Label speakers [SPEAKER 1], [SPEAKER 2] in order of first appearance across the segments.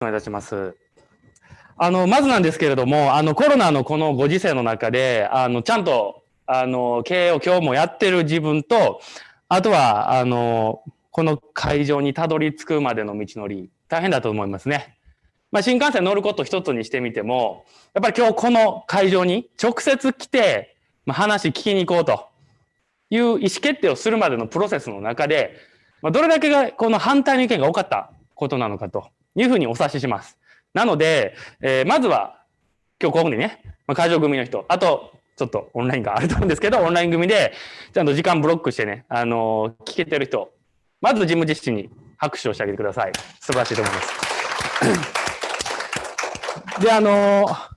[SPEAKER 1] お願いいたします。あの、まずなんですけれども、あの、コロナのこのご時世の中で、あの、ちゃんと、あの、経営を今日もやってる自分と、あとは、あの、この会場にたどり着くまでの道のり、大変だと思いますね。まあ、新幹線乗ること一つにしてみても、やっぱり今日この会場に直接来て、まあ、話聞きに行こうという意思決定をするまでのプロセスの中で、まあ、どれだけがこの反対の意見が多かったことなのかというふうにお察しします。なので、えー、まずは今日ここにね、まあ、会場組の人、あとちょっとオンラインがあると思うんですけど、オンライン組でちゃんと時間ブロックしてね、あのー、聞けてる人、まず事務実施に拍手をしてあげてください。素晴らしいと思います。で、あのー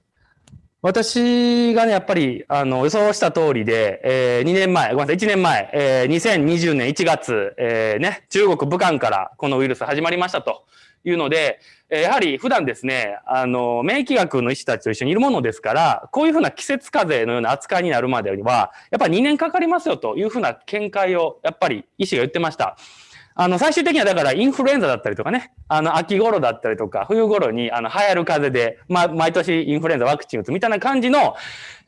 [SPEAKER 1] 私がね、やっぱり、あの、予想した通りで、えー、2年前、ごめんなさい、1年前、えー、2020年1月、えー、ね、中国武漢からこのウイルス始まりましたというので、やはり普段ですね、あの、免疫学の医師たちと一緒にいるものですから、こういうふうな季節風邪のような扱いになるまでには、やっぱり2年かかりますよというふうな見解を、やっぱり医師が言ってました。あの、最終的にはだからインフルエンザだったりとかね、あの、秋頃だったりとか、冬頃に、あの、流行る風邪で、まあ、毎年インフルエンザワクチン打つみたいな感じの、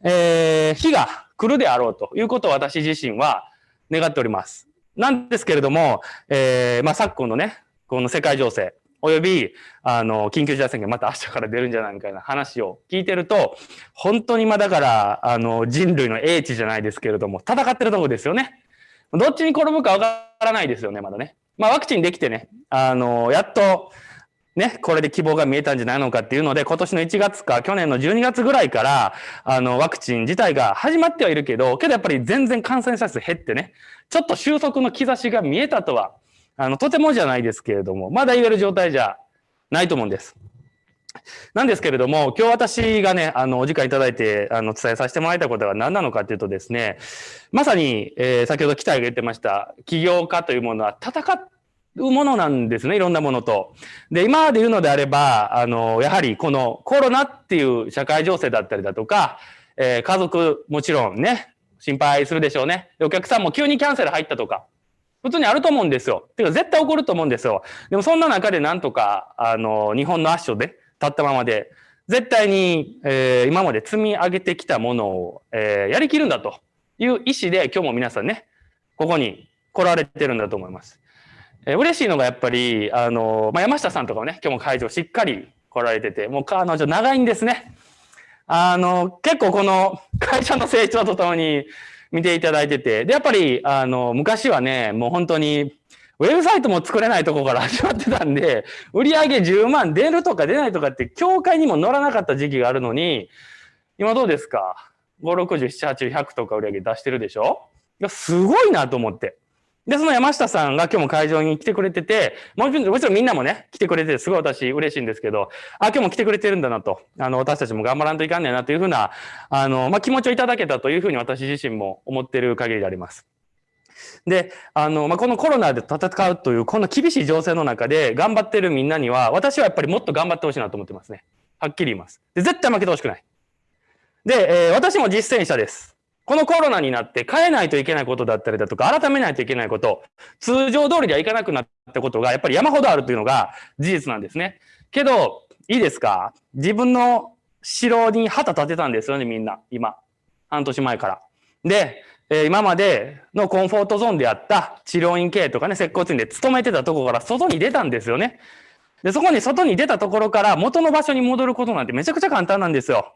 [SPEAKER 1] えー、日が来るであろうということを私自身は願っております。なんですけれども、えー、まあ、昨今のね、この世界情勢、および、あの、緊急事態宣言また明日から出るんじゃないみたいな話を聞いてると、本当にまだから、あの、人類の英知じゃないですけれども、戦ってるとこですよね。どっちに転ぶかわからないですよね、まだね。まあ、ワクチンできてね、あの、やっと、ね、これで希望が見えたんじゃないのかっていうので、今年の1月か去年の12月ぐらいから、あの、ワクチン自体が始まってはいるけど、けどやっぱり全然感染者数減ってね、ちょっと収束の兆しが見えたとは、あの、とてもじゃないですけれども、まだ言える状態じゃないと思うんです。なんですけれども、今日私がね、あの、お時間いただいて、あの、伝えさせてもらいたことは何なのかというとですね、まさに、えー、先ほど期待が言ってました、起業家というものは戦うものなんですね、いろんなものと。で、今まで言うのであれば、あの、やはりこのコロナっていう社会情勢だったりだとか、えー、家族もちろんね、心配するでしょうね。お客さんも急にキャンセル入ったとか、普通にあると思うんですよ。てか絶対起こると思うんですよ。でもそんな中でなんとか、あの、日本の圧勝で、立ったままで、絶対に、えー、今まで積み上げてきたものを、えー、やりきるんだという意思で今日も皆さんね、ここに来られてるんだと思います。えー、嬉しいのがやっぱり、あの、まあ、山下さんとかもね、今日も会場しっかり来られてて、もう彼女長いんですね。あの、結構この会社の成長とともに見ていただいてて、で、やっぱり、あの、昔はね、もう本当に、ウェブサイトも作れないとこから 始まってたんで、売上10万出るとか出ないとかって協会にも乗らなかった時期があるのに、今どうですか ?5、60、7、8、100とか売り上げ出してるでしょ、すごいなと思って。で、その山下さんが今日も会場に来てくれてて、もちろん、みんなもね、来てくれて、すごい私嬉しいんですけど、あ、今日も来てくれてるんだなと、あの、私たちも頑張らんといかんねんなというふうな、あの、まあ、気持ちをいただけたというふうに私自身も思ってる限りであります。で、あの、まあ、このコロナで戦うという、この厳しい情勢の中で頑張ってるみんなには、私はやっぱりもっと頑張ってほしいなと思ってますね。はっきり言います。で、絶対負けてほしくない。で、えー、私も実践者です。このコロナになって変えないといけないことだったりだとか、改めないといけないこと、通常通りではいかなくなったことが、やっぱり山ほどあるというのが事実なんですね。けど、いいですか？自分の城に旗立てたんですよね、みんな。今。半年前から。で、えー、今までのコンフォートゾーンであった治療院系とかね、接骨院で勤めてたところから外に出たんですよね。で、そこに外に出たところから元の場所に戻ることなんてめちゃくちゃ簡単なんですよ。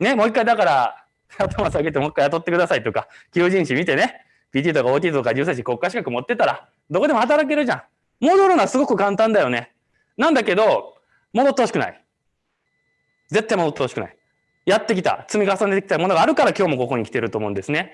[SPEAKER 1] ね、もう一回だから、頭下げてもう一回雇ってくださいとか、求人誌見てね、PT とか OT とか重生士国家資格持ってたら、どこでも働けるじゃん。戻るのはすごく簡単だよね。なんだけど、戻ってほしくない。絶対戻ってほしくない。やってきた、積み重ねてきたものがあるから今日もここに来てると思うんですね。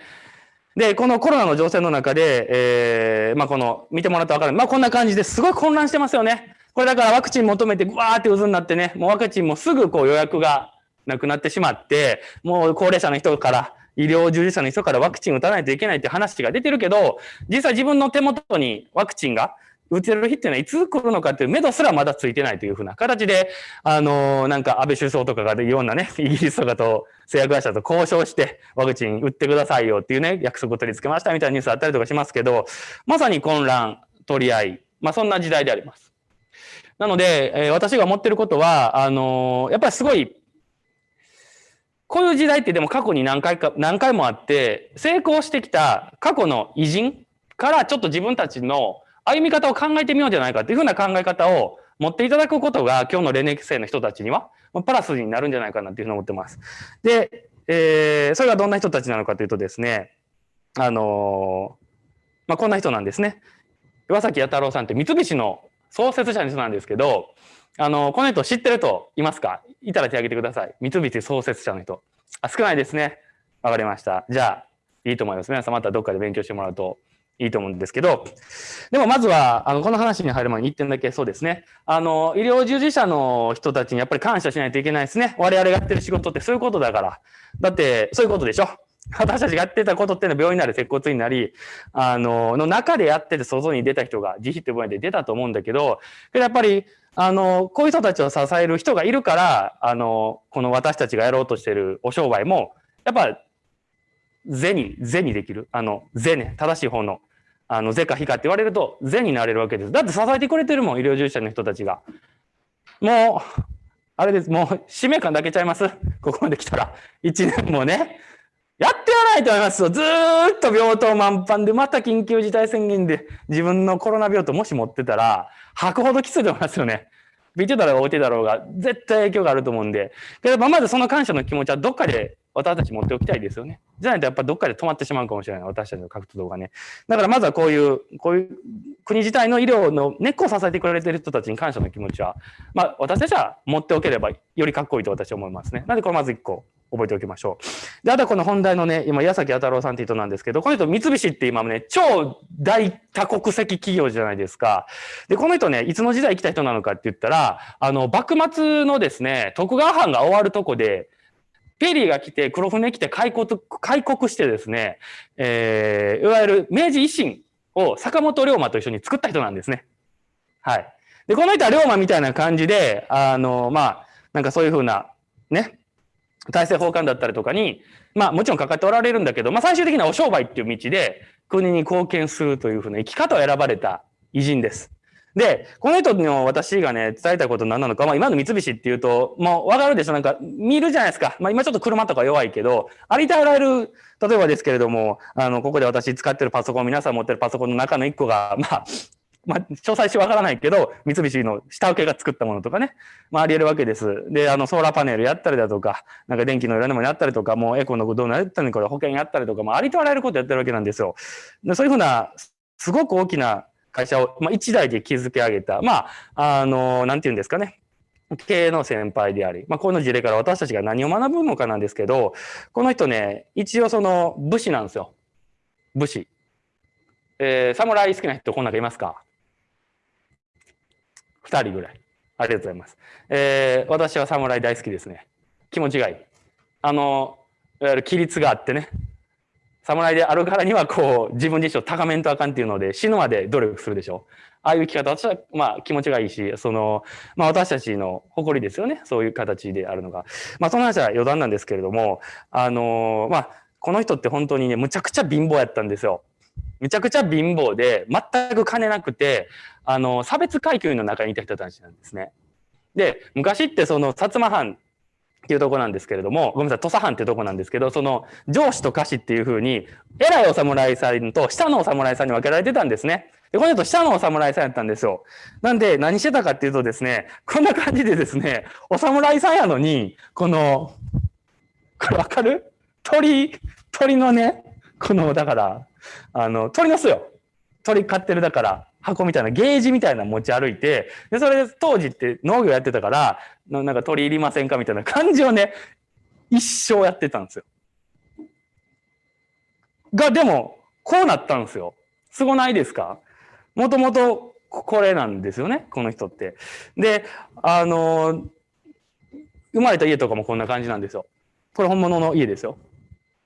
[SPEAKER 1] で、このコロナの情勢の中で、えー、まあこの、見てもらったらわかる。まあこんな感じですごい混乱してますよね。これだからワクチン求めて、わーって渦になってね、もうワクチンもすぐこう予約がなくなってしまって、もう高齢者の人から、医療従事者の人からワクチン打たないといけないって話が出てるけど、実際自分の手元にワクチンが打てる日っていうのはいつ来るのかっていう目処すらまだついてないというふうな形で、あのー、なんか安倍首相とかがいろんなね、イギリスとかと製薬会社と交渉してワクチン打ってくださいよっていうね、約束を取り付けましたみたいなニュースあったりとかしますけど、まさに混乱、取り合い、まあそんな時代であります。なので、えー、私が思ってることは、あのー、やっぱりすごい、こういう時代ってでも過去に何回か、何回もあって、成功してきた過去の偉人からちょっと自分たちの歩み方を考えてみようじゃないかっていうふうな考え方を持っていただくことが今日のレネキ生の人たちにはプラスになるんじゃないかなっていうふうに思ってます。で、えー、それがどんな人たちなのかというとですね、あのー、まあ、こんな人なんですね。岩崎弥太郎さんって三菱の創設者の人なんですけど、あの、この人知ってる人いますか？いたら手挙げてください。三菱創設者の人。あ、少ないですね。わかりました。じゃあ、いいと思います。皆さんまたどっかで勉強してもらうといいと思うんですけど、でもまずは、あの、この話に入る前に1点だけそうですね。あの、医療従事者の人たちにやっぱり感謝しないといけないですね。我々がやってる仕事ってそういうことだから。だって、そういうことでしょ？私たちがやってたことっていうのは病院なり接骨院なり、あの、の中でやってて外に出た人が自費って分野で出たと思うんだ、けどやっぱり、あの、こういう人たちを支える人がいるから、あの、この私たちがやろうとしてるお商売も、やっぱ是に、是にできる。あの、是ね、正しい方の、あの、是か非かって言われると、是になれるわけです。だって支えてくれてるもん、医療従事者の人たちが。もう、あれです。もう、使命感だけちゃいますここまで来たら。一年もね。やってはないと思いますよ。ずーっと病棟満帆で、また緊急事態宣言で自分のコロナ病棟もし持ってたら、吐くほどきついと思いますよね。ビてだろうが置いてだろうが、絶対影響があると思うんで。けど、まずその感謝の気持ちはどっかで私たち持っておきたいですよね。じゃないとやっぱどっかで止まってしまうかもしれない。私たちの活動がね。だからまずはこういう、こういう国自体の医療の根っこを支えてくれてる人たちに感謝の気持ちは、まあ私たちは持っておければよりかっこいいと私は思いますね。なんでこれまず一個覚えておきましょう。で、あとはこの本題のね、今、矢崎弥太郎さんって人なんですけど、この人三菱って今ね、超大多国籍企業じゃないですか。で、この人ね、いつの時代来た人なのかって言ったら、あの、幕末のですね、徳川藩が終わるとこで、ペリーが来て、黒船来て開国、開国してですね、えー、いわゆる明治維新を坂本龍馬と一緒に作った人なんですね。はい。で、この人は龍馬みたいな感じで、あの、まあ、なんかそういうふうな、ね、大政奉還だったりとかに、まあもちろんかかっておられるんだけど、まあ最終的にはお商売っていう道で国に貢献するというふうな生き方を選ばれた偉人です。で、この人の私がね、伝えたいこと何なのか、まあ今の三菱っていうと、もうわかるでしょ？なんか見るじゃないですか。まあ今ちょっと車とか弱いけど、ありとあらゆる、例えばですけれども、あの、ここで私使ってるパソコン、皆さん持ってるパソコンの中の一個が、まあ、まあ、詳細しわからないけど、三菱の下請けが作ったものとかね、まあ、あり得るわけです。で、あの、ソーラーパネルやったりだとか、なんか電気の裏でもやったりとか、もうエコのどうなったり、これ保険やったりとか、まあ、ありとあらゆることやってるわけなんですよ。でそういうふうな、すごく大きな会社を、まあ、一代で築き上げた、まあ、あの、なんて言うんですかね。経営の先輩であり、まあ、この事例から私たちが何を学ぶのかなんですけど、この人ね、一応その武士なんですよ。武士。えー、侍好きな人こん中いますか？2人ぐらい。ありがとうございます。えー、私は侍大好きですね。気持ちがいい。あの、いわゆる規律があってね。侍であるからにはこう自分自身を高めんとあかんっていうので死ぬまで努力するでしょ。ああいう生き方、私はまあ気持ちがいいし、その、まあ私たちの誇りですよね。そういう形であるのが。まあその話は余談なんですけれども、あの、まあこの人って本当にね、むちゃくちゃ貧乏やったんですよ。めちゃくちゃ貧乏で、全く金なくて、あの、差別階級の中にいた人たちなんですね。で、昔ってその、薩摩藩っていうとこなんですけれども、ごめんなさい、土佐藩っていうとこなんですけど、その、上司と下司っていうふうに、偉いお侍さんと下のお侍さんに分けられてたんですね。で、この人下のお侍さんやったんですよ。なんで、何してたかっていうとですね、こんな感じでですね、お侍さんやのに、この、これわかる？鳥、鳥のね、この、だから、あの、鳥の巣よ。鳥飼ってるだから、箱みたいな、ゲージみたいな持ち歩いて、で、それで当時って農業やってたから、なんか鳥いりませんかみたいな感じをね、一生やってたんですよ。が、でも、こうなったんですよ。すごないですか？もともとこれなんですよね、この人って。で、あの、生まれた家とかもこんな感じなんですよ。これ本物の家ですよ。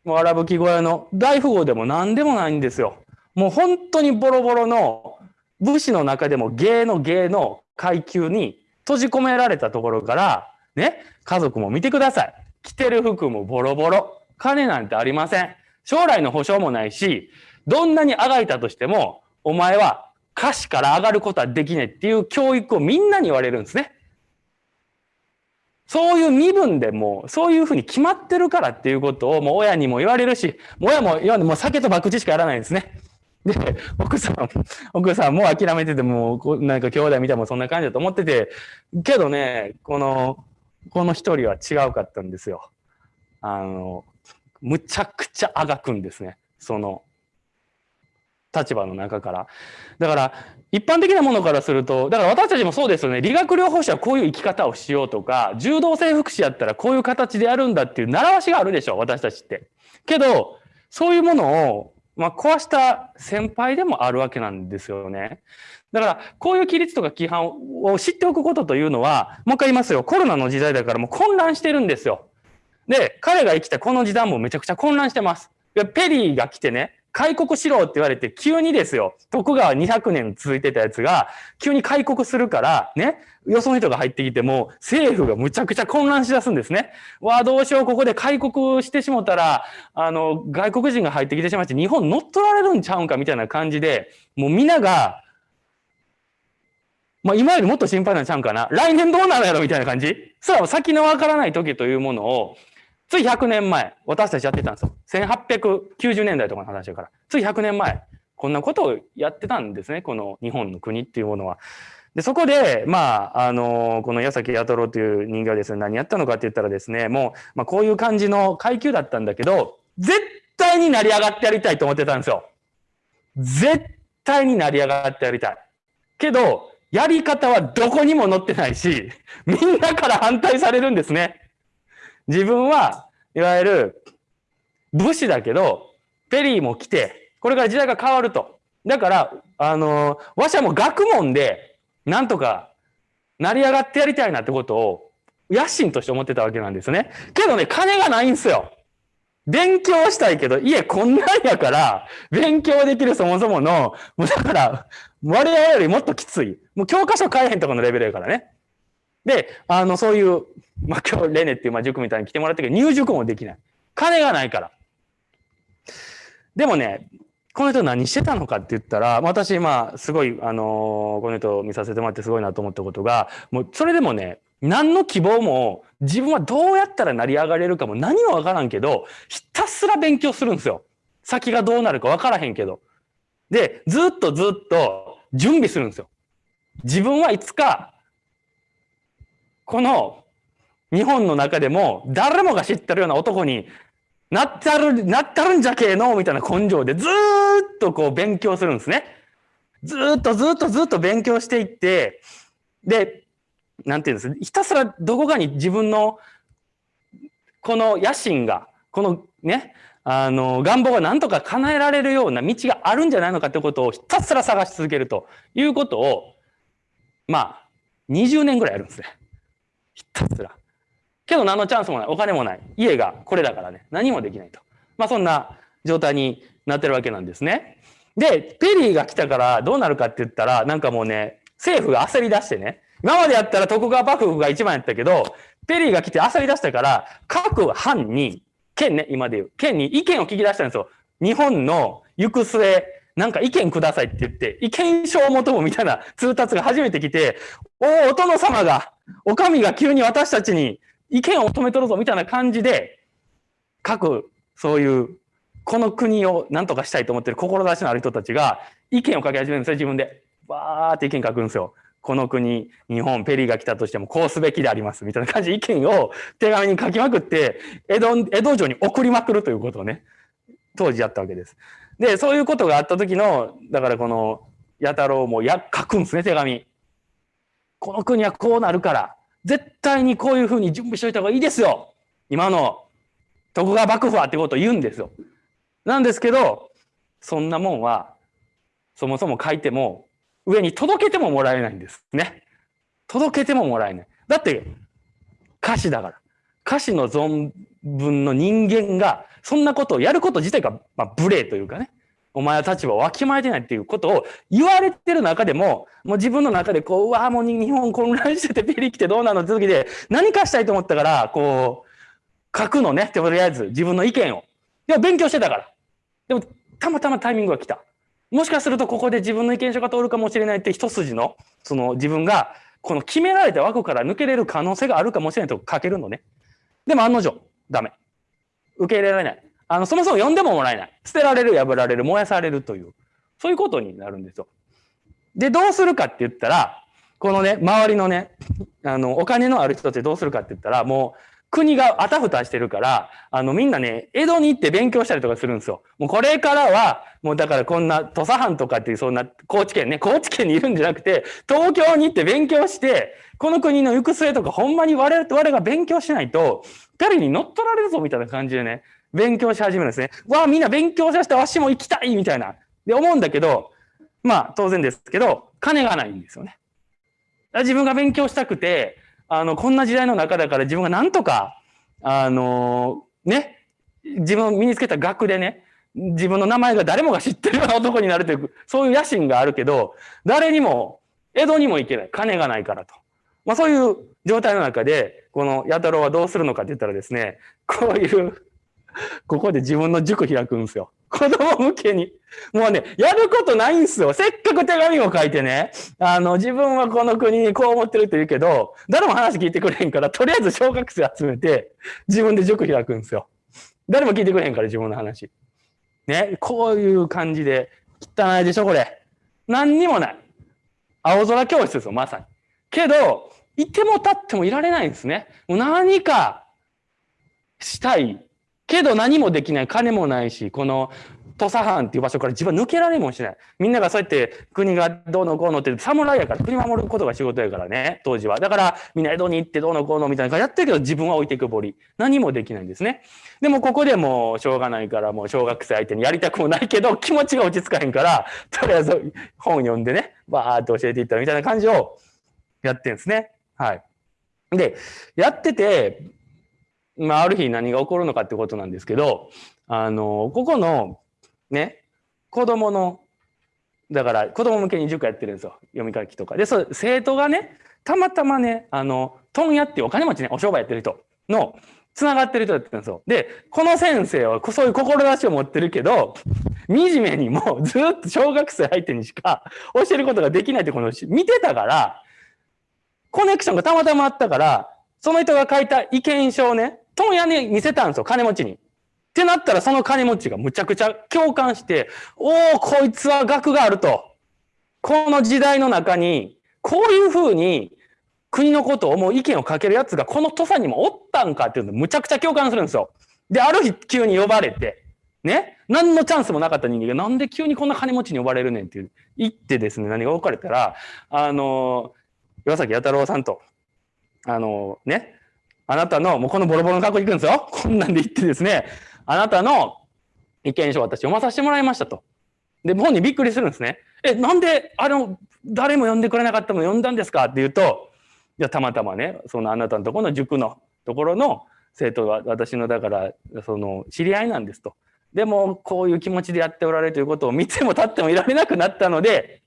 [SPEAKER 1] もう荒吹き小屋の大富豪でも何でもないんですよ。もう本当にボロボロの武士の中でも芸の芸の階級に閉じ込められたところから、ね、家族も見てください。着てる服もボロボロ。金なんてありません。将来の保証もないし、どんなにあがいたとしても、お前は歌詞から上がることはできないっていう教育をみんなに言われるんですね。そういう身分でもそういうふうに決まってるからっていうことをもう親にも言われるし、親も言わもう酒と博打しかやらないんですね。で、奥さん、奥さんもう諦めててもう、なんか兄弟見てもそんな感じだと思ってて、けどね、この、この一人は違うかったんですよ。あの、むちゃくちゃあがくんですね。その、立場の中から。だから、一般的なものからすると、だから私たちもそうですよね。理学療法士はこういう生き方をしようとか、柔道整復師やったらこういう形でやるんだっていう習わしがあるでしょ、私たちって。けど、そういうものを、まあ、壊した先輩でもあるわけなんですよね。だから、こういう規律とか規範を知っておくことというのは、もう一回言いますよ。コロナの時代だからもう混乱してるんですよ。で、彼が生きたこの時代もめちゃくちゃ混乱してます。ペリーが来てね、開国しろって言われて、急にですよ、徳川200年続いてたやつが、急に開国するから、ね、よその人が入ってきても、政府がむちゃくちゃ混乱しだすんですね。わあ、どうしよう、ここで開国してしもたら、あの、外国人が入ってきてしまって、日本乗っ取られるんちゃうんかみたいな感じで、もう皆が、まあ、今よりもっと心配なんちゃうんかな。来年どうなるやろみたいな感じそれは先のわからない時というものを、つい100年前、私たちやってたんですよ。1890年代とかの話だから。つい100年前、こんなことをやってたんですね。この日本の国っていうものは。で、そこで、まあ、あの、この矢崎弥太郎という人間はですね、何やったのかって言ったらですね、もう、まあ、こういう感じの階級だったんだけど、絶対に成り上がってやりたいと思ってたんですよ。絶対に成り上がってやりたい。けど、やり方はどこにも載ってないし、みんなから反対されるんですね。自分はいわゆる武士だけど、ペリーも来て、これから時代が変わると。だから、あの、わしはもう学問で、なんとか成り上がってやりたいなってことを、野心として思ってたわけなんですね。けどね、金がないんすよ。勉強したいけど、家こんなんやから、勉強できるそもそもの、もうだから、我々よりもっときつい。もう教科書買えへんとかのレベルやからね。で、あの、そういう、まあ、今日レネっていう、まあ、塾みたいに来てもらったけど、入塾もできない。金がないから。でもね、この人何してたのかって言ったら、私、まあ、すごい、あのー、この人見させてもらってすごいなと思ったことが、もう、それでもね、何の希望も、自分はどうやったら成り上がれるかも何もわからんけど、ひたすら勉強するんですよ。先がどうなるかわからへんけど。で、ずっとずっと準備するんですよ。自分はいつかこの日本の中でも誰もが知ってるような男になったる、なったるんじゃけえのみたいな根性でずっとこう勉強するんですね。ずっとずっとずっと勉強していって、で、なんていうんですひたすらどこかに自分のこの野心が、このね、あの、願望が何とか叶えられるような道があるんじゃないのかってことをひたすら探し続けるということを、まあ、20年ぐらいやるんですね。ひたすら。けど何のチャンスもない。お金もない。家がこれだからね。何もできないと。まあそんな状態になってるわけなんですね。で、ペリーが来たからどうなるかって言ったら、なんかもうね、政府が焦り出してね。今までやったら徳川幕府が一番やったけど、ペリーが来て焦り出したから、各藩に、県ね、今で言う、県に意見を聞き出したんですよ。日本の行く末、なんか意見くださいって言って、意見書を求むみたいな通達が初めて来て、おお、お殿様が、お上が急に私たちに意見を止めとるぞみたいな感じで、各、そういう、この国を何とかしたいと思ってる志のある人たちが意見を書き始めるんですよ、自分で。わーって意見書くんですよ。この国、日本、ペリーが来たとしてもこうすべきであります。みたいな感じで意見を手紙に書きまくって、江戸、江戸城に送りまくるということをね、当時やったわけです。で、そういうことがあった時の、だからこの、弥太郎もや、書くんですね、手紙。この国はこうなるから、絶対にこういうふうに準備しておいた方がいいですよ。今の徳川幕府はってことを言うんですよ。なんですけど、そんなもんは、そもそも書いても、上に届けてももらえないんですね。届けてももらえない。だって、歌詞だから。歌詞の存分の人間が、そんなことをやること自体が、まあ、無礼というかね。お前は立場をわきまえてないっていうことを言われてる中でも、もう自分の中でこう、うわもう日本混乱しててペリ来てどうなのって時で、何かしたいと思ったから、こう、書くのね、とりあえず自分の意見を。でも勉強してたから。でも、たまたまタイミングが来た。もしかするとここで自分の意見書が通るかもしれないって一筋の、その自分がこの決められた枠から抜けれる可能性があるかもしれないと書けるのね。でも案の定、ダメ。受け入れられない。あの、そもそも呼んでももらえない。捨てられる、破られる、燃やされるという、そういうことになるんですよ。で、どうするかって言ったら、このね、周りのね、あの、お金のある人ってどうするかって言ったら、もう、国があたふたしてるから、あの、みんなね、江戸に行って勉強したりとかするんですよ。もうこれからは、もうだからこんな土佐藩とかっていうそんな高知県ね、高知県にいるんじゃなくて、東京に行って勉強して、この国の行く末とかほんまに我々が勉強しないと、ペリに乗っ取られるぞみたいな感じでね、勉強し始めるんですね。わあ、みんな勉強させてわしも行きたいみたいな。で、思うんだけど、まあ当然ですけど、金がないんですよね。自分が勉強したくて、あの、こんな時代の中だから自分がなんとか、あの、ね、自分を身につけた学でね、自分の名前が誰もが知ってるような男になるという、そういう野心があるけど、誰にも、江戸にも行けない。金がないからと。まあそういう状態の中で、この弥太郎はどうするのかって言ったらですね、こういうここで自分の塾開くんですよ。子供向けに。もうね、やることないんですよ。せっかく手紙を書いてね、あの、自分はこの国にこう思ってるって言うけど、誰も話聞いてくれへんから、とりあえず小学生集めて、自分で塾開くんですよ。誰も聞いてくれへんから、自分の話。ね、こういう感じで、汚いでしょ、これ。何にもない。青空教室ですよ、まさに。けど、いても立ってもいられないんですね。もう何かしたいけど何もできない、金もないし、この土佐藩っていう場所から自分は抜けられもしない。みんながそうやって国がどうのこうのって侍やから国守ることが仕事やからね、当時は。だからみんな江戸に行ってどうのこうのみたいなやってるけど自分は置いてくぼり。何もできないんですね。でもここでもうしょうがないからもう小学生相手にやりたくもないけど気持ちが落ち着かへんから、とりあえず本読んでね、バーって教えていったみたいな感じをやってるんですね。はい。で、やってて、まあ、ある日何が起こるのかってことなんですけど、あの、ここの、ね、子供の、だから子供向けに塾やってるんですよ。読み書きとか。で、そう生徒がね、たまたまね、あの、問屋っていうお金持ちね、お商売やってる人の、つながってる人だったんですよ。で、この先生はそういう志を持ってるけど、惨めにもずっと小学生相手にしか教えることができないってこの見てたから、コネクションがたまたまあったから、その人が書いた意見書をね、問屋に見せたんですよ、金持ちに。ってなったら、その金持ちがむちゃくちゃ共感して、おお、こいつは学があると。この時代の中に、こういうふうに国のことを思う意見をかけるやつがこの土佐にもおったんかっていうのむちゃくちゃ共感するんですよ。で、ある日急に呼ばれて、ね、何のチャンスもなかった人間がなんで急にこんな金持ちに呼ばれるねんっていう言ってですね、何が分かれたら、あの、岩崎弥太郎さんと、あの、ね、あなたの、もうこのボロボロの格好いくんですよ。こんなんで言ってですね、あなたの意見書を私読まさせてもらいましたと。で、本人びっくりするんですね。え、なんで、あの、誰も読んでくれなかったの読んだんですか？って言うと、いや、たまたまね、そのあなたのところの塾のところの生徒は私の、だから、その、知り合いなんですと。でも、こういう気持ちでやっておられるということを見ても立ってもいられなくなったので、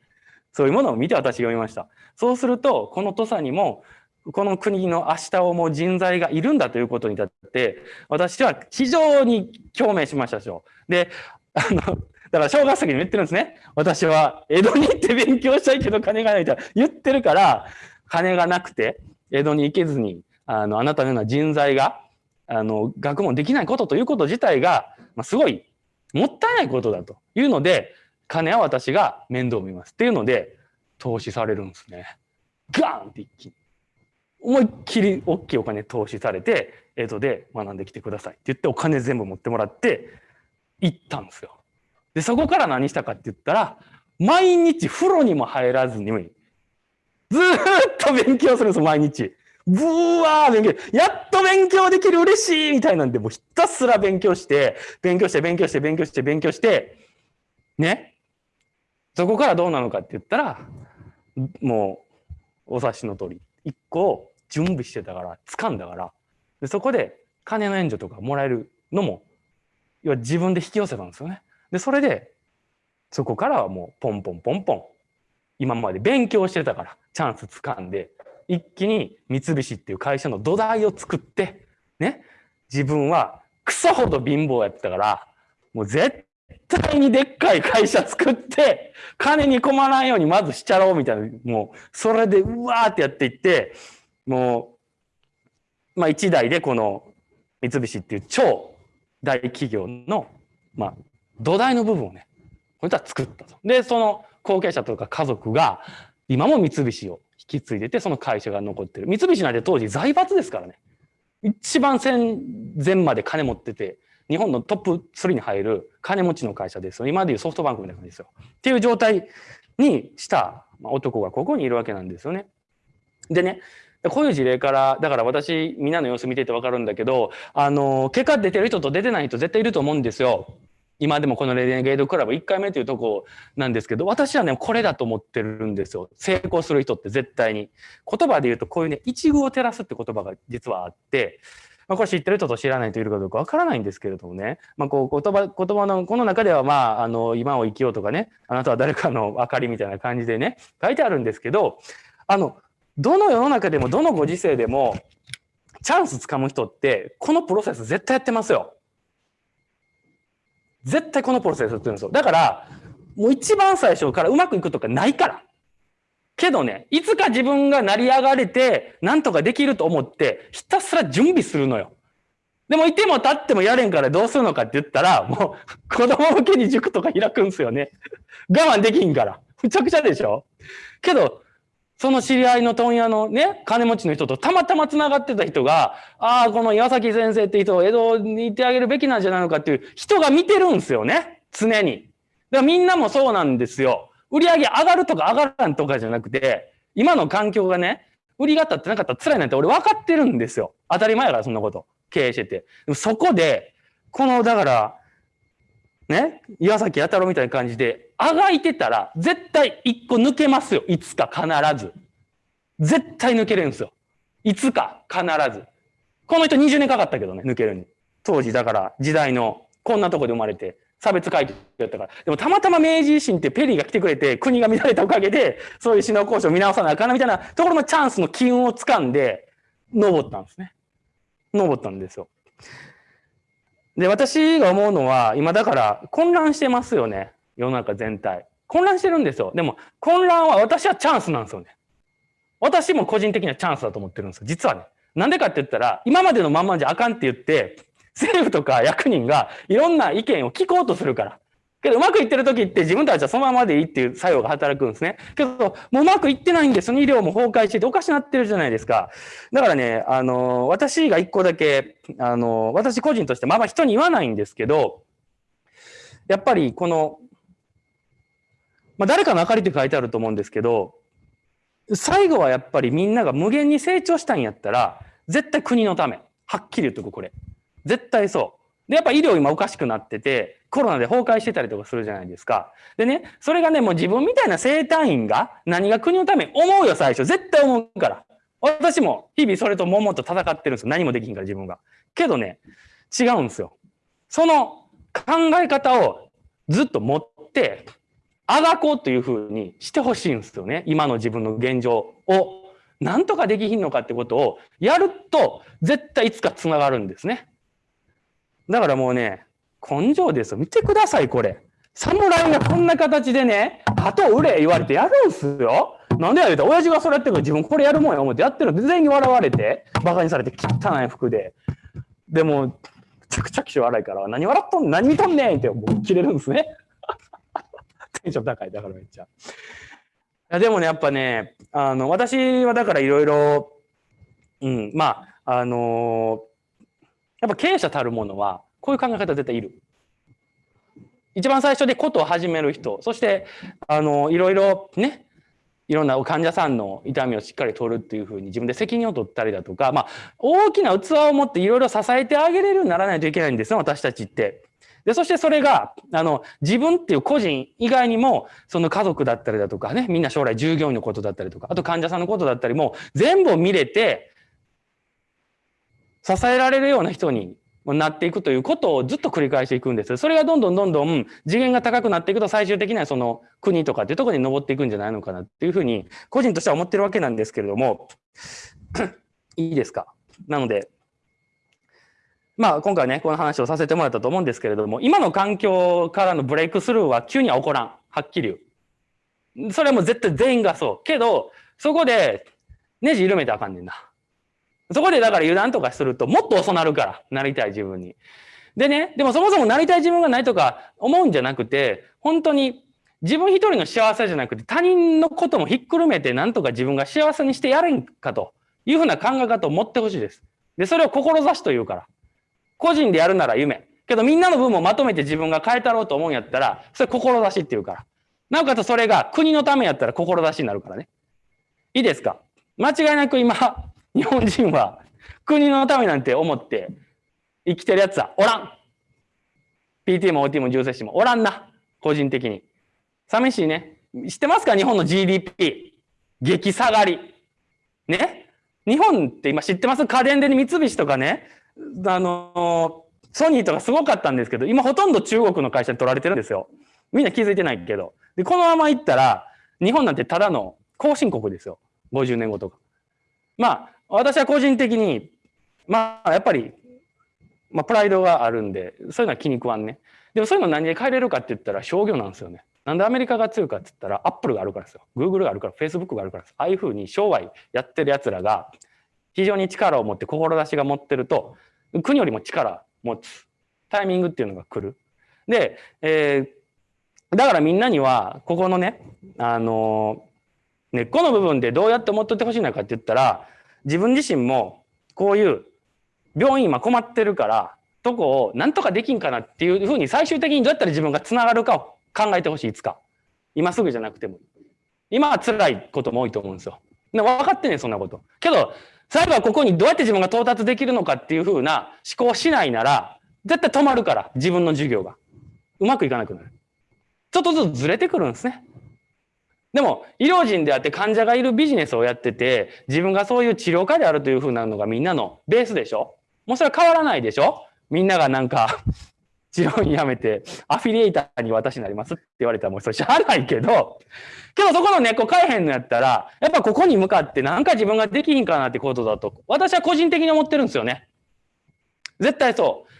[SPEAKER 1] そういうものを見て私読みました。そうすると、この土佐にもこの国の明日を思う人材がいるんだということに立って、私は非常に共鳴しましたでしょう。で、あの、だから小学生に言ってるんですね。私は江戸に行って勉強したいけど金がないと言ってるから、金がなくて江戸に行けずに、あの、あなたのような人材が、あの、学問できないことということ自体が、まあ、すごいもったいないことだというので、金は私が面倒見ますっていうので、投資されるんですね。ガーンって一気に。思いっきり大きいお金投資されて、江戸で学んできてくださいって言ってお金全部持ってもらって行ったんですよ。で、そこから何したかって言ったら、毎日風呂にも入らずに、ずっと勉強するんですよ、毎日。ブワー勉強。やっと勉強できる嬉しいみたいなんで、もうひたすら勉強して、勉強して、勉強して、勉強して、勉強して、ね。そこからどうなのかって言ったら、もう、お察しの通り、一個準備してたから掴んだからでそこで金の援助とかもらえるのも要は自分で引き寄せたんですよね。でそれでそこからはもうポンポンポンポン今まで勉強してたからチャンス掴んで一気に三菱っていう会社の土台を作ってね自分はクソほど貧乏やってたからもう絶対にでっかい会社作って、金に困らんようにまずしちゃろうみたいな、もう、それでうわーってやっていって、もう、まあ一台でこの三菱っていう超大企業の、まあ、土台の部分をね、こいった作ったと。で、その後継者とか家族が、今も三菱を引き継いでて、その会社が残ってる。三菱なんて当時財閥ですからね。一番戦前まで金持ってて、日本のトップ3に入る金持ちの会社ですよ。今でいうソフトバンクみたいな感じですよ。っていう状態にした男がここにいるわけなんですよね。でね、こういう事例から、だから私、みんなの様子見ててわかるんだけど、あの、結果出てる人と出てない人絶対いると思うんですよ。今でもこのレディゲードクラブ1回目というとこなんですけど、私はね、これだと思ってるんですよ。成功する人って絶対に。言葉で言うとこういうね、一遇を照らすって言葉が実はあって、まあ、これ知ってる人と知らない人いるかどうかわからないんですけれどもね、まあ、こう言葉言葉のこの中では、まあ、あの今を生きようとかねあなたは誰かの明かりみたいな感じでね書いてあるんですけどあのどの世の中でもどのご時世でもチャンスつかむ人ってこのプロセス絶対やってますよ。絶対このプロセスやってるんですよ。だからもう一番最初からうまくいくとかないから。けどね、いつか自分が成り上がれて、なんとかできると思って、ひたすら準備するのよ。でも、いても立ってもやれんからどうするのかって言ったら、もう、子供向けに塾とか開くんすよね。我慢できんから。むちゃくちゃでしょ？けど、その知り合いの問屋のね、金持ちの人とたまたま繋がってた人が、ああ、この岩崎先生って人を江戸にいてあげるべきなんじゃないのかっていう人が見てるんですよね。常に。だからみんなもそうなんですよ。売り上げ上がるとか上がらんとかじゃなくて、今の環境がね、売りが立ってなかったら辛いなんて俺分かってるんですよ。当たり前やから、そんなこと。経営してて。そこで、この、だから、ね、岩崎弥太郎みたいな感じで、あがいてたら、絶対一個抜けますよ。いつか必ず。絶対抜けるんですよ。いつか必ず。この人20年かかったけどね、抜けるに。当時、だから時代のこんなとこで生まれて、差別階級だったから。でもたまたま明治維新ってペリーが来てくれて、国が乱れたおかげで、そういう首脳交渉を見直さなあかんなみたいなところのチャンスの機運をつかんで、登ったんですね。登ったんですよ。で、私が思うのは、今だから混乱してますよね。世の中全体。混乱してるんですよ。でも、混乱は私はチャンスなんですよね。私も個人的にはチャンスだと思ってるんですよ。実はね。なんでかって言ったら、今までのまんまじゃあかんって言って、政府とか役人がいろんな意見を聞こうとするから。けど、うまくいってる時って自分たちはそのままでいいっていう作用が働くんですね。けど、もううまくいってないんですよ。医療も崩壊してておかしなってるじゃないですか。だからね、あの、私が一個だけ、あの、私個人として、まあまあ人に言わないんですけど、やっぱりこの、まあ誰かの明かりって書いてあると思うんですけど、最後はやっぱりみんなが無限に成長したんやったら、絶対国のため。はっきり言っとく、これ。絶対そう。で、やっぱ医療今おかしくなってて、コロナで崩壊してたりとかするじゃないですか。でね、それがね、もう自分みたいな生体院が何が国のため思うよ、最初。絶対思うから。私も日々それとももと戦ってるんですよ。何もできんから自分が。けどね、違うんですよ。その考え方をずっと持って、あがこうというふうにしてほしいんですよね。今の自分の現状を。なんとかできひんのかってことをやると、絶対いつか繋がるんですね。だからもうね、根性ですよ。見てください、これ。侍がこんな形でね、鳩売れ言われてやるんすよ。なんでや言うたら、親父がそれやってるから自分これやるもんや思ってやってるの全員に笑われて、馬鹿にされて汚い服で。でも、めちゃくちゃ気性荒いから、何笑っとん何見とんねんってもう切れるんですね。テンション高い、だからめっちゃ。いやでもね、やっぱね、あの、私はだからいろいろ、うん、まあ、あのーやっぱ経営者たるものは、こういう考え方絶対いる。一番最初でことを始める人、そして、あの、いろいろね、いろんな患者さんの痛みをしっかり取るっていうふうに自分で責任を取ったりだとか、まあ、大きな器を持っていろいろ支えてあげれるようにならないといけないんですよ、私たちって。で、そしてそれが、あの、自分っていう個人以外にも、その家族だったりだとかね、みんな将来従業員のことだったりとか、あと患者さんのことだったりも、全部を見れて、支えられるような人になっていくということをずっと繰り返していくんです。それがどんどんどんどん次元が高くなっていくと最終的にはその国とかっていうところに登っていくんじゃないのかなっていうふうに個人としては思ってるわけなんですけれども いいですか？なのでまあ今回ね、この話をさせてもらったと思うんですけれども、今の環境からのブレイクスルーは急には起こらん。はっきり言う。それはもう絶対全員がそう。けど、そこでネジ緩めてあかんねんな。そこでだから油断とかするともっと遅なるから、なりたい自分に。でね、でもそもそもなりたい自分がないとか思うんじゃなくて、本当に自分一人の幸せじゃなくて他人のこともひっくるめてなんとか自分が幸せにしてやれんかというふうな考え方を持ってほしいです。で、それを志というから。個人でやるなら夢。けどみんなの分もまとめて自分が変えたろうと思うんやったら、それ志っていうから。なおかつそれが国のためやったら志になるからね。いいですか？間違いなく今、日本人は国のためなんて思って生きてるやつはおらん。PT も OT も重生師もおらんな。個人的に。寂しいね。知ってますか？日本の GDP。激下がり。ね？日本って今知ってます？家電で、三菱とかね、あのソニーとかすごかったんですけど、今ほとんど中国の会社に取られてるんですよ。みんな気づいてないけど。で、このままいったら、日本なんてただの後進国ですよ。50年後とか。まあ、私は個人的に、まあ、やっぱりまあ、プライドがあるんで、そういうのは気に食わんね。でもそういうの何で変えれるかって言ったら商業なんですよね。なんでアメリカが強いかって言ったら、アップルがあるからですよ。グーグルがあるから、フェイスブックがあるからです。ああいうふうに商売やってる奴らが、非常に力を持って、志が持ってると、国よりも力持つタイミングっていうのが来る。で、えー、だからみんなには、ここのね、あのー、根っこの部分でどうやって思っとってほしいのかって言ったら、自分自身もこういう病院今困ってるから、とこをなんとかできんかなっていうふうに最終的にどうやったら自分がつながるかを考えてほしい、いつか。今すぐじゃなくても。今は辛いことも多いと思うんですよ。分かってねそんなこと。けど、最後はここにどうやって自分が到達できるのかっていうふうな思考しないなら、絶対止まるから、自分の授業が。うまくいかなくなる。ちょっとずつずれてくるんですね。でも、医療人であって患者がいるビジネスをやってて、自分がそういう治療家であるというふうなのがみんなのベースでしょ？もうそれは変わらないでしょ？みんながなんか 治療院辞めて、アフィリエイターに私になりますって言われたらもうそれしゃあないけど、けどそこの根っこ変えへんのやったら、やっぱここに向かってなんか自分ができひんかなってことだと、私は個人的に思ってるんですよね。絶対そう。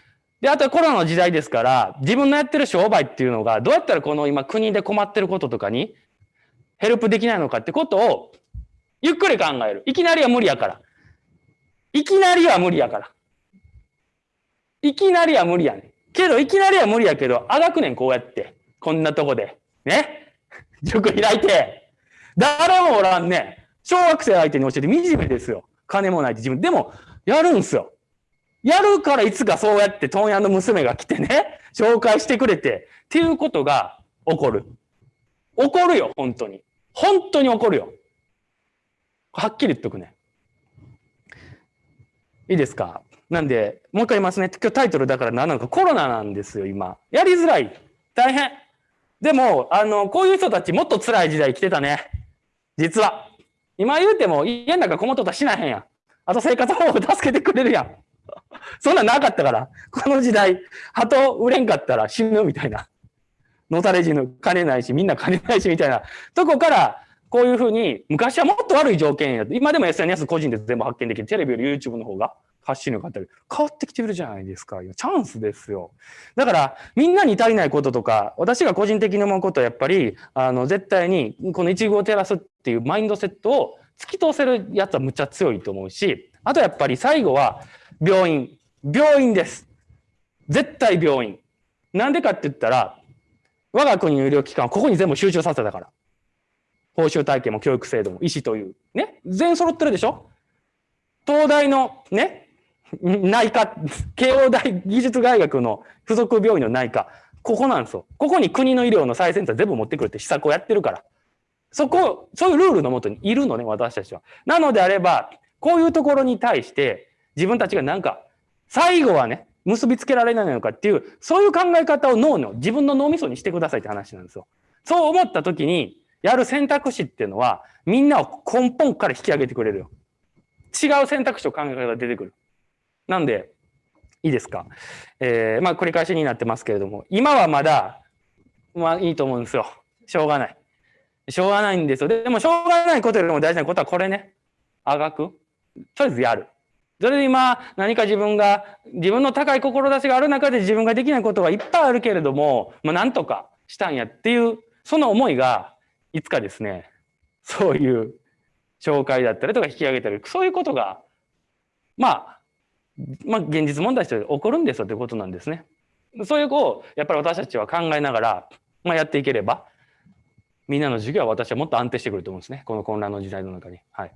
[SPEAKER 1] で、あとはコロナの時代ですから、自分のやってる商売っていうのが、どうやったらこの今国で困ってることとかにヘルプできないのかってことを、ゆっくり考える。いきなりは無理やから。いきなりは無理やから。いきなりは無理やねん。けど、いきなりは無理やけど、あがくねん、こうやって。こんなとこで。ね？塾開いて。誰もおらんね小学生相手に教えて惨めですよ。金もないって自分。でも、やるんすよ。やるからいつかそうやって問屋の娘が来てね、紹介してくれて、っていうことが起こる。起こるよ、本当に。本当に起こるよ。はっきり言っとくね。いいですか？なんで、もう一回言いますね。今日タイトルだから何なのか、コロナなんですよ、今。やりづらい。大変。でも、あの、こういう人たちもっと辛い時代来てたね。実は。今言うても、家の中こもっとたしなへんやん。あと生活保護助けてくれるやん。そんなんなかったから。この時代、鳩売れんかったら死ぬみたいな。のたれ死ぬ、金ないし、みんな金ないしみたいなとこから、こういうふうに、昔はもっと悪い条件や今でも SNS 個人で全部発見できる。テレビより YouTube の方が発信力あったり、変わってきてるじゃないですか。チャンスですよ。だから、みんなに足りないこととか、私が個人的に思うことはやっぱり、あの、絶対に、この一遇を照らすっていうマインドセットを突き通せるやつはむっちゃ強いと思うし、あとやっぱり最後は、病院。病院です。絶対病院。なんでかって言ったら、我が国の医療機関はここに全部集中させたから。報酬体系も教育制度も医師という。ね？全員揃ってるでしょ？東大のね、内科、慶応大技術大学の付属病院の内科。ここなんですよ。ここに国の医療の最先端全部持ってくるって施策をやってるから。そこ、そういうルールのもとにいるのね、私たちは。なのであれば、こういうところに対して自分たちがなんか、最後はね、結びつけられないのかっていう、そういう考え方を脳の、自分の脳みそにしてくださいって話なんですよ。そう思った時に、やる選択肢っていうのは、みんなを根本から引き上げてくれるよ。違う選択肢を考え方が出てくる。なんで、いいですか？えー、まあ繰り返しになってますけれども、今はまだ、まあいいと思うんですよ。しょうがない。しょうがないんですよ。でもしょうがないことよりも大事なことはこれね。あがく。とりあえずやる。それで今、何か自分が、自分の高い志がある中で自分ができないことはいっぱいあるけれども、まあ、なんとかしたんやっていう、その思いが、いつかですね、そういう紹介だったりとか引き上げたり、そういうことが、まあ、まあ、現実問題として起こるんですよということなんですね。そういう子を、やっぱり私たちは考えながら、まあ、やっていければ、みんなの授業は私はもっと安定してくると思うんですね。この混乱の時代の中に。はい。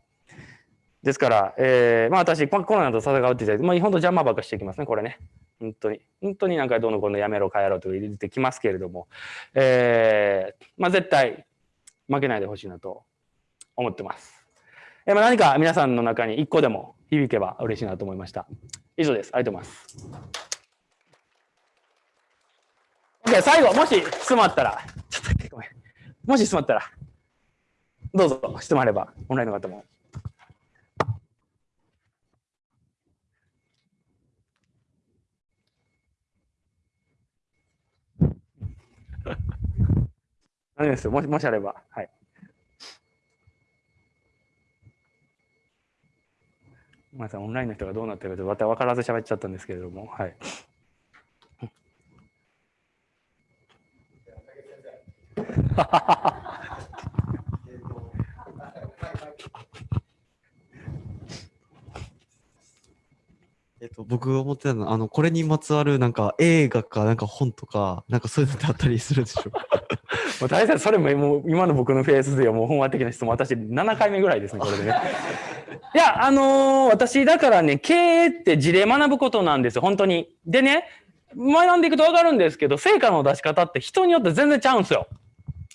[SPEAKER 1] ですから、えー、まあ私、コロナと戦うって言って、まあ本当邪魔ばっかしてきますね、これね。本当に。本当になんかどのこのやめろ、帰ろうと入れてきますけれども、えー、まあ絶対負けないでほしいなと思ってます。えー、まあ何か皆さんの中に一個でも響けば嬉しいなと思いました。以上です。ありがとうございます。OK、最後、もし質問あったら、ちょっとごめん。もし質問あったら、どうぞ質問あれば、オンラインの方も。何ですよ。もし、もしあれば。はい。ごめんなさい、オンラインの人がどうなってるかまた分からず喋っちゃったんですけれども、はい。
[SPEAKER 2] えっと、僕思ってたのは、あの、これにまつわるなんか映画かなんか本とか、なんかそういうのってあったりするでしょうか？
[SPEAKER 1] もう大体それももう今の僕のフェーズではもう本話的な質問、私7回目ぐらいですね、これでね。いや、あのー、私だからね、経営って事例学ぶことなんですよ、本当に。でね、学んでいくと分かるんですけど、成果の出し方って人によって全然ちゃうんですよ。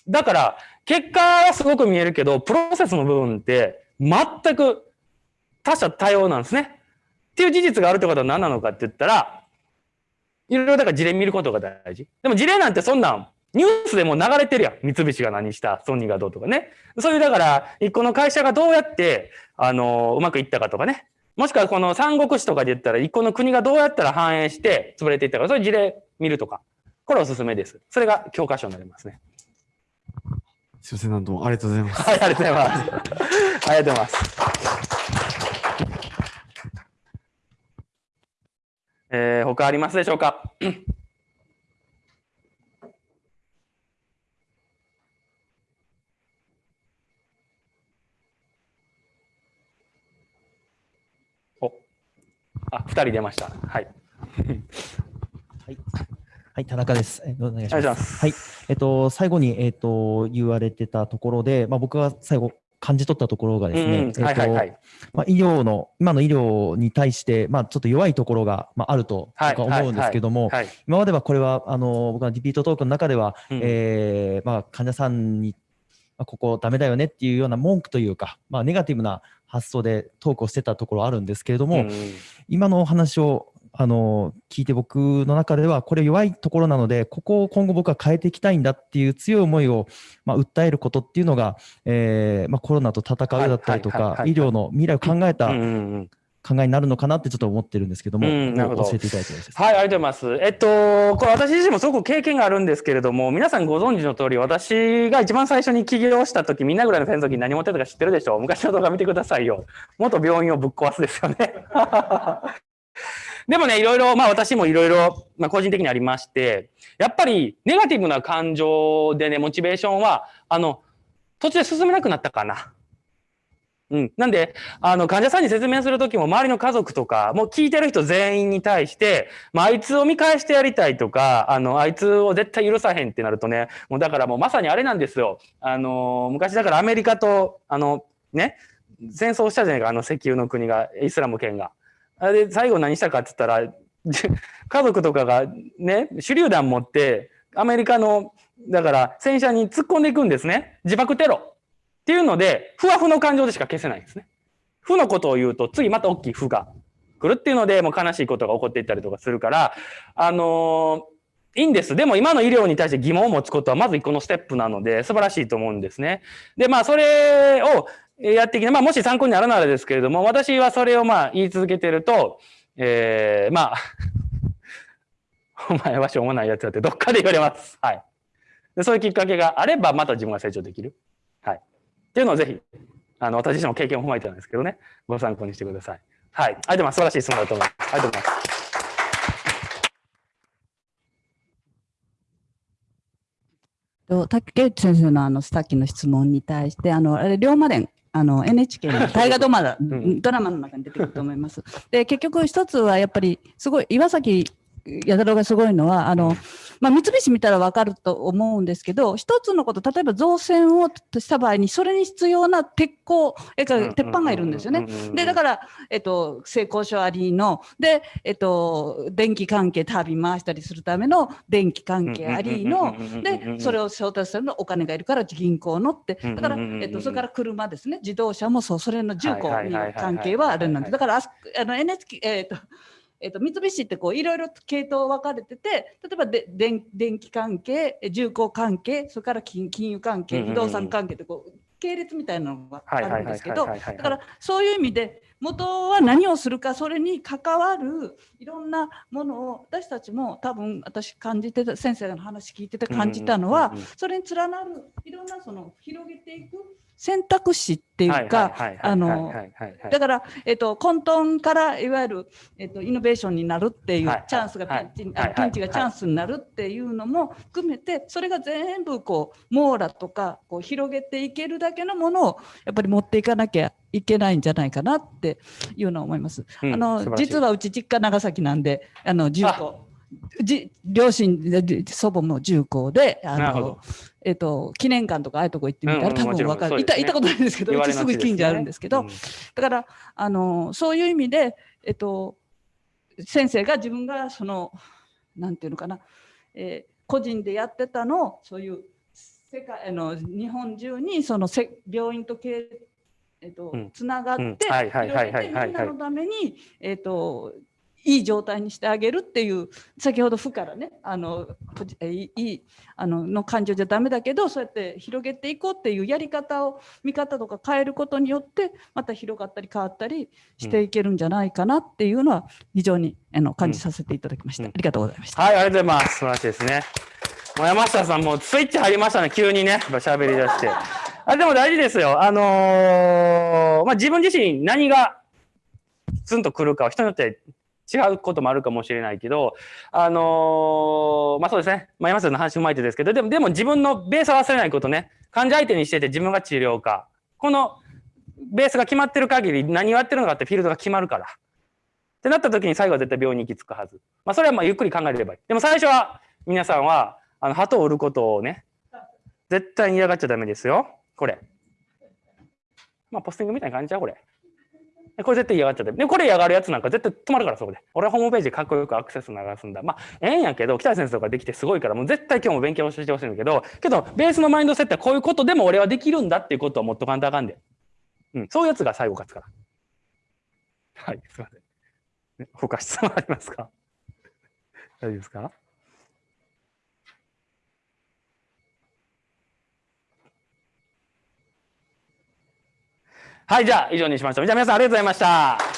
[SPEAKER 1] だから、結果はすごく見えるけど、プロセスの部分って全く他者多様なんですね。っていう事実があるってことは何なのかって言ったら、いろいろだから事例見ることが大事。でも事例なんてそんなんニュースでも流れてるやん。三菱が何した、ソニーがどうとかね。そういう、だから、一個の会社がどうやって、あの、うまくいったかとかね。もしくはこの三国志とかで言ったら、一個の国がどうやったら繁栄して潰れていったか、そういう事例見るとか。これおすすめです。それが教科書になりますね。
[SPEAKER 2] すいません、なんともありがとうございます。
[SPEAKER 1] はい、ありがとうございます。ありがとうございます。えー、他ありますでしょうか？あ、二人出ました。はい。
[SPEAKER 3] はい。はい、田中です。えお願いします。はい。えっと、最後に、えっと、言われてたところで、まあ、僕が最後、感じ取ったところがですね、えっと、まあ、医療の、今の医療に対して、まあ、ちょっと弱いところが、まあ、あると僕は思うんですけども、今まではこれは、あの、僕はリピートトークの中では、うん、えー、まあ、患者さんに、まあ、ここダメだよねっていうような文句というか、まあ、ネガティブな発想でトークをしてたところあるんですけれども、うん、今のお話をあの聞いて僕の中ではこれ弱いところなのでここを今後僕は変えていきたいんだっていう強い思いを、まあ、訴えることっていうのが、えーまあ、コロナと戦うだったりとか医療の未来を考えた考えになるのかなってちょっと思ってるんですけども、うん、なるほど教えていただいて
[SPEAKER 1] はい、ありがとうございます。えっと、これ私自身もすごく経験があるんですけれども、皆さんご存知の通り、私が一番最初に起業した時、みんなぐらいのフェン時何持ってたか知ってるでしょ昔の動画見てくださいよ。元病院をぶっ壊すですよね。でもね、いろいろ、まあ私もいろいろ、まあ個人的にありまして、やっぱりネガティブな感情でね、モチベーションは、あの、途中で進めなくなったかな。うん。なんで、あの、患者さんに説明するときも、周りの家族とか、もう聞いてる人全員に対して、まあ、あいつを見返してやりたいとか、あの、あいつを絶対許さへんってなるとね、もうだからもうまさにあれなんですよ。あの、昔だからアメリカと、あの、ね、戦争したじゃないか、あの石油の国が、イスラム圏が。あで、最後何したかって言ったら、家族とかがね、手榴弾持って、アメリカの、だから戦車に突っ込んでいくんですね。自爆テロ。っていうので、ふわふの感情でしか消せないんですね。負のことを言うと、次また大きい負が来るっていうので、もう悲しいことが起こっていったりとかするから、あのー、いいんです。でも今の医療に対して疑問を持つことはまず一個のステップなので素晴らしいと思うんですね。で、まあそれをやってきて、まあもし参考にならならですけれども、私はそれをまあ言い続けてると、えー、まあ お前はしょうもないやつだってどっかで言われます。はい。でそういうきっかけがあればまた自分が成長できる。っていうのをぜひ、あの、私自身の経験を踏まえてなんですけどね、ご参考にしてください。はい。ありがとうございます。素晴らしい質問だと思います。ありがとうございます。
[SPEAKER 4] と竹内先生のあのさっきの質問に対して、あのあれ龍馬伝あの NHK の大河ドラマ
[SPEAKER 1] ん
[SPEAKER 4] ドラマの中に出てくると思います。で結局一つはやっぱりすごい岩崎弥太郎がすごいのはあの、まあ、三菱見たら分かると思うんですけど一つのこと例えば造船をした場合にそれに必要な鉄鋼えか鉄板がいるんですよね。でだから、えっと、成功書ありので、えっと、電気関係タービン回したりするための電気関係ありのでそれを調達するのお金がいるから銀行のってだから、えっと、それから車ですね。自動車もそうそれの重工に関係はあるなんでだからあそあの NHK えっとえっと三菱ってこういろいろ系統分かれてて例えばで電電気関係重工関係それから金金融関係不動産関係ってこう系列みたいなのがあるんですけどだからそういう意味で元は何をするかそれに関わるいろんなものを私たちも多分私感じてた先生の話聞いてて感じたのはそれに連なるいろんなその広げていく選択肢っていうか、あの、だから、えっと、混沌からいわゆる、えっと、イノベーションになるっていうチャンスがピンチ、ピンチがチャンスになるっていうのも含めて、それが全部こう、網羅とか、こう、広げていけるだけのものを、やっぱり持っていかなきゃいけないんじゃないかなっていうのを思います。あの、実はうち実家長崎なんで、あの、重工。じ両親祖母も重工であの、えっと、記念館とかああいうとこ行ってみたら、多分分かる、ね、いた行ったことないんですけどうちすぐ近所あるんですけど、うん、だからあのそういう意味で、えっと、先生が自分がそのなんていうのかな、えー、個人でやってたのをそういう世界の日本中にそのせ病院と系えっと、つながって、みんなのために、えっと、いい状態にしてあげるっていう先ほど負からねあのいいあのの感情じゃダメだけどそうやって広げていこうっていうやり方を見方とか変えることによってまた広がったり変わったりしていけるんじゃないかなっていうのは非常にあの感じさせていただきました、うん、ありがとうございました。
[SPEAKER 1] はいありがとうございます。素晴らしいですね。もう山下さんもスイッチ入りましたね。急にね喋り出して。あでも大事ですよ。あのー、まあ自分自身何がツンとくるかは人によって違うこともあるかもしれないけど、あのー、まあそうですね。まあ山下の話うまいてですけど、でも、でも自分のベースは忘れないことね。患者相手にしてて自分が治療か。このベースが決まってる限り何をやってるのかってフィールドが決まるから。ってなった時に最後は絶対病院に行き着くはず。まあそれはまあゆっくり考えればいい。でも最初は皆さんは、あの、鳩を売ることをね、絶対に嫌がっちゃダメですよ。これ。まあポスティングみたいな感じちゃうこれ。これ絶対嫌がっちゃって。で、これ嫌がるやつなんか絶対止まるから、そこで。俺はホームページかっこよくアクセス流すんだ。まあ、ええんやけど、北谷先生とかできてすごいから、もう絶対今日も勉強してほしいんだけど、けど、ベースのマインドセットはこういうことでも俺はできるんだっていうことを持っとかんとあかんで。うん。そういうやつが最後勝つから。はい、すいません。ね、他質問ありますか？大丈夫ですか？はい、じゃあ以上にしましょう。じゃあ皆さんありがとうございました。